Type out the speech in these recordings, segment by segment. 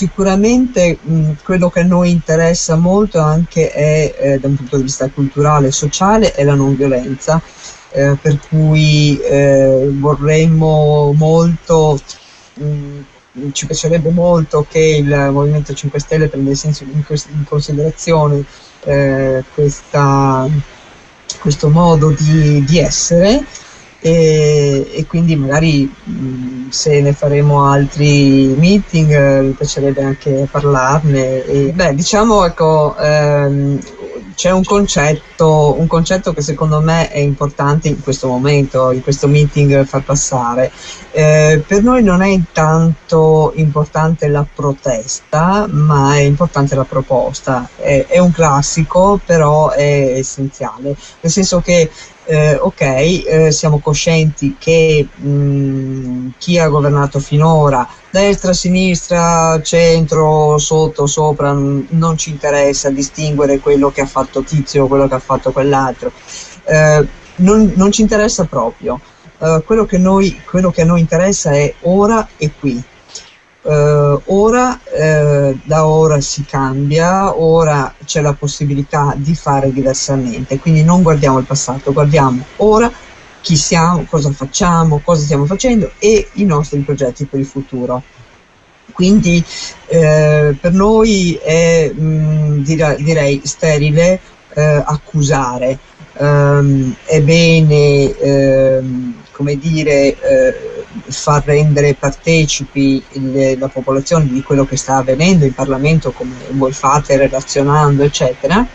sicuramente mh, quello che a noi interessa molto anche è, eh, da un punto di vista culturale e sociale, è la non violenza, eh, per cui eh, vorremmo molto, mh, ci piacerebbe molto che il Movimento 5 Stelle prendesse in, in considerazione eh, questa, questo modo di, di essere e, e, quindi magari mh, se ne faremo altri meeting eh, mi piacerebbe anche parlarne e, beh diciamo ecco ehm, c'è un concetto, un concetto che secondo me è importante in questo momento, in questo meeting far passare. Eh, per noi non è intanto importante la protesta, ma è importante la proposta. È, è un classico, però è essenziale, nel senso che eh, ok, eh, siamo coscienti che mh, chi ha governato finora, destra, sinistra, centro, sotto, sopra, non ci interessa distinguere quello che ha fatto Tizio o quello che ha fatto quell'altro, eh, non, non, ci interessa proprio. Eh, quello che, noi, quello che a noi interessa è ora e qui Uh, ora, uh, da ora si cambia, ora c'è la possibilità di fare diversamente, quindi non guardiamo il passato, guardiamo ora chi siamo, cosa facciamo, cosa stiamo facendo e i nostri progetti per il futuro. Quindi eh, per noi è mh, mm, direi sterile eh, accusare, um, è bene ehm, come dire eh, far rendere partecipi il, la popolazione di quello che sta avvenendo in Parlamento, come voi fate, relazionando, eccetera.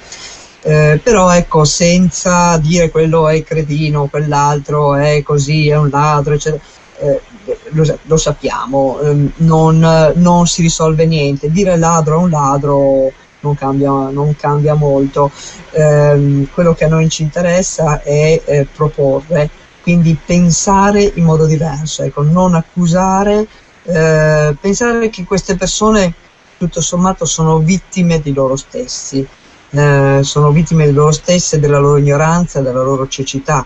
Eh, però ecco, senza dire quello è cretino, quell'altro è così, è un ladro, eccetera. Eh, lo, lo, sappiamo, eh, non, non, si risolve niente. Dire ladro è un ladro non cambia, non cambia molto. Eh, quello che a noi ci interessa è eh, proporre quindi pensare in modo diverso, ecco, non accusare, eh, pensare che queste persone tutto sommato sono vittime di loro stessi, eh, sono vittime di loro stesse, della loro ignoranza, della loro cecità.